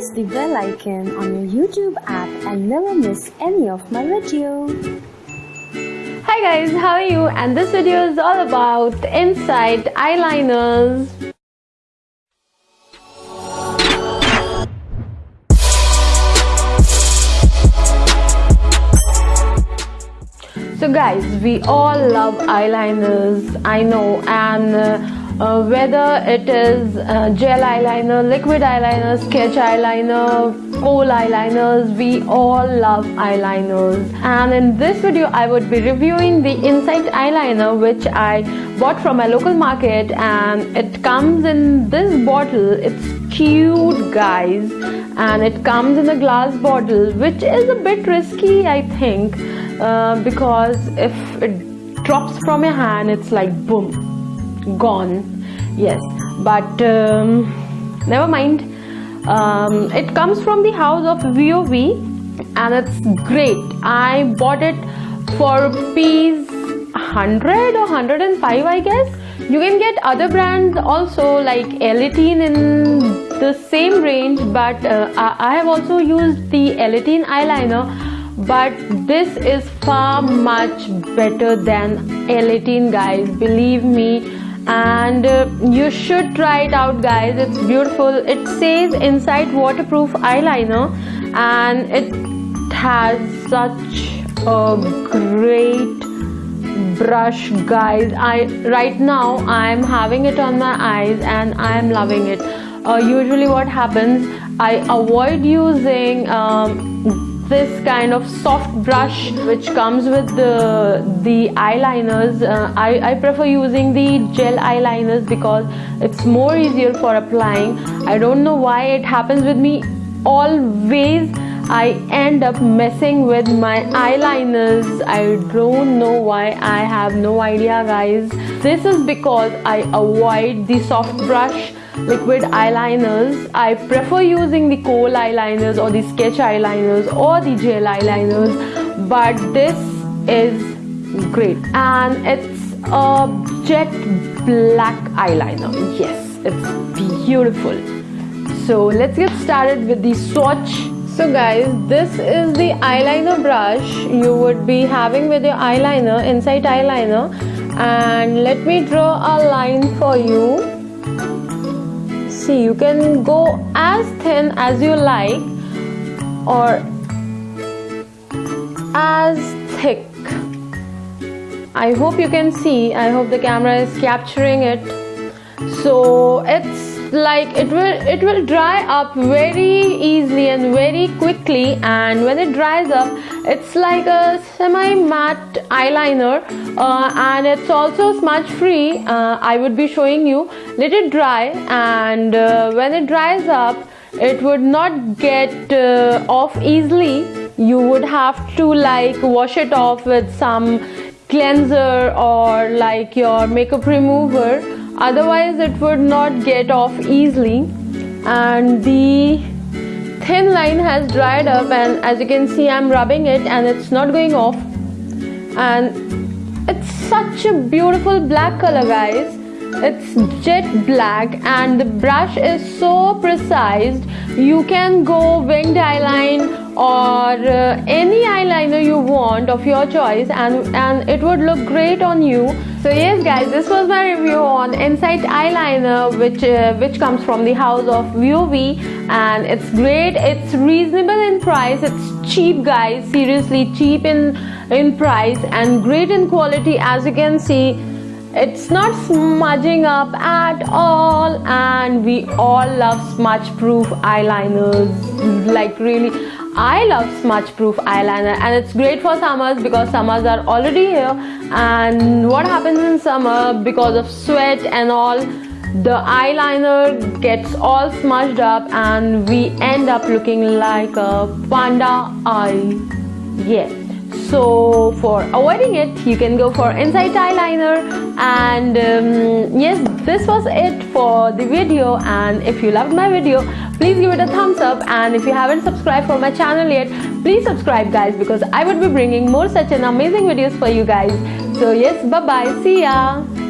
press the bell icon on your YouTube app and never miss any of my video. Hi guys, how are you? And this video is all about Insight eyeliners. So guys, we all love eyeliners, I know, and uh, uh, whether it is uh, gel eyeliner, liquid eyeliner, sketch eyeliner, kohl eyeliners, we all love eyeliners. And in this video, I would be reviewing the Insight eyeliner which I bought from my local market and it comes in this bottle. It's cute guys and it comes in a glass bottle which is a bit risky I think uh, because if it drops from your hand it's like boom gone. Yes. But um, never mind. Um, it comes from the house of VOV and it's great. I bought it for rupees 100 or 105 I guess. You can get other brands also like Elitine in the same range but uh, I have also used the Elitine eyeliner but this is far much better than Elitine guys. Believe me and uh, you should try it out guys. It's beautiful. It says Insight waterproof eyeliner. And it has such a great brush guys. I right now i'm having it on my eyes and i'm loving it. Uh, usually what happens i avoid using um, this kind of soft brush which comes with the the eyeliners uh, I, I prefer using the gel eyeliners because it's more easier for applying. I don't know why it happens with me. Always I end up messing with my eyeliners. I don't know why. I have no idea guys. This is because I avoid the soft brush liquid eyeliners. I prefer using the kohl eyeliners or the sketch eyeliners or the gel eyeliners but this is great and it's a jet black eyeliner. Yes, it's beautiful. So let's get started with the swatch. So guys, this is the eyeliner brush you would be having with your eyeliner, Insight eyeliner and let me draw a line for you see you can go as thin as you like or as thick. I hope you can see I hope the camera is capturing it. So it's like it will it will dry up very easily and very quickly. And when it dries up it's like a semi matte eyeliner. Uh, and it's also smudge free uh, I would be showing you. Let it dry. And uh, when it dries up it would not get uh, off easily. You would have to like wash it off with some cleanser or like your makeup remover otherwise it would not get off easily. And the thin line has dried up and as you can see I'm rubbing it and it's not going off. And it's such a beautiful black color guys. It's jet black and the brush is so precise. You can go winged eyeline or uh, any eyeliner you want of your choice and and it would look great on you. So yes guys this was my review on Insight eyeliner which uh, which comes from the house of VOV and it's great it's reasonable in price it's cheap guys seriously cheap in in price and great in quality. As you can see it's not smudging up at all and we all love smudge proof eyeliners like really I love smudge proof eyeliner and it's great for summers because summers are already here. And what happens in summer because of sweat and all the eyeliner gets all smudged up and we end up looking like a panda eye. Yeah so for avoiding it you can go for Insight eyeliner and um, yes this was it for the video. And if you loved my video please give it a thumbs up. And if you haven't subscribed for my channel yet please subscribe guys because I would be bringing more such an amazing videos for you guys. So yes bye bye see ya